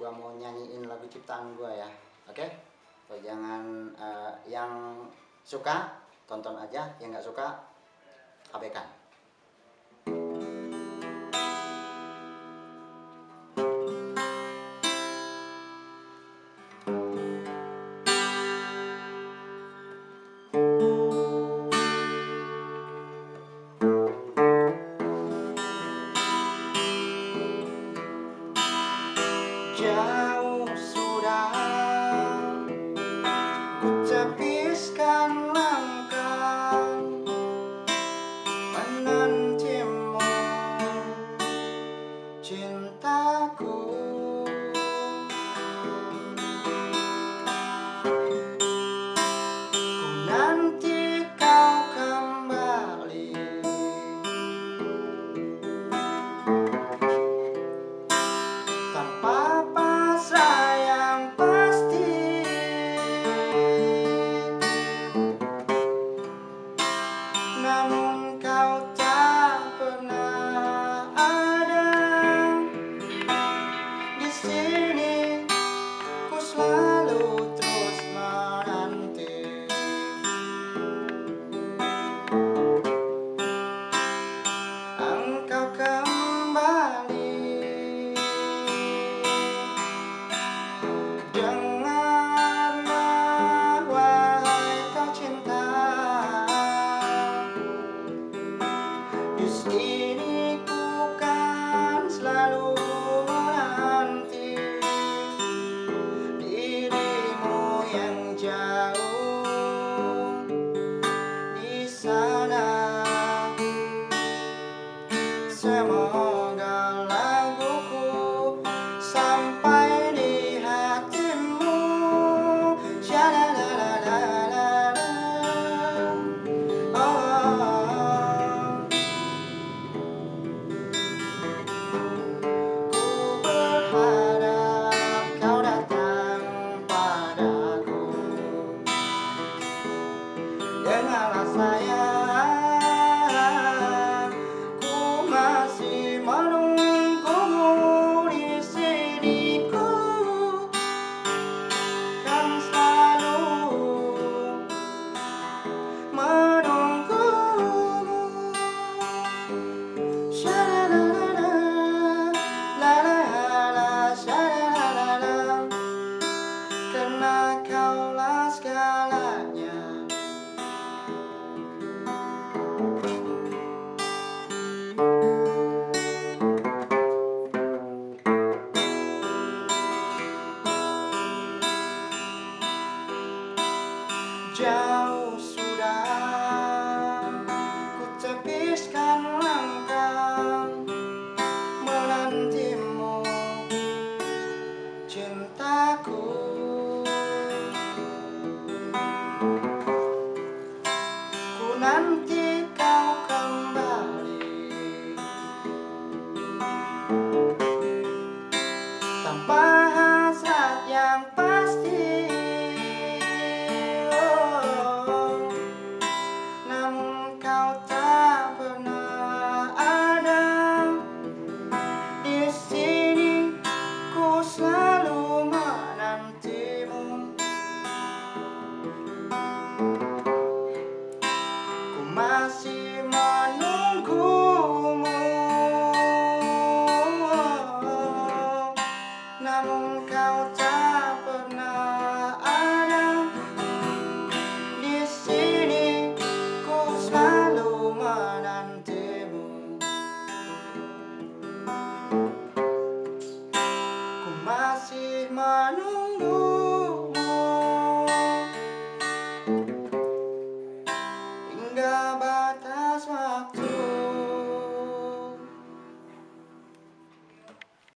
gua mau nyanyiin lagu ciptaan gua ya. Oke? Okay? so, jangan uh, yang suka tonton aja. Yang nggak suka abaikan tepiskan langkah menantimu. Cintaku namun kau Jauh sudah. Ku tepiskan langkah menantimu cintaku. Ku nanti kau kembali. Tanpa hasrat yang pasti Ku masih menunggu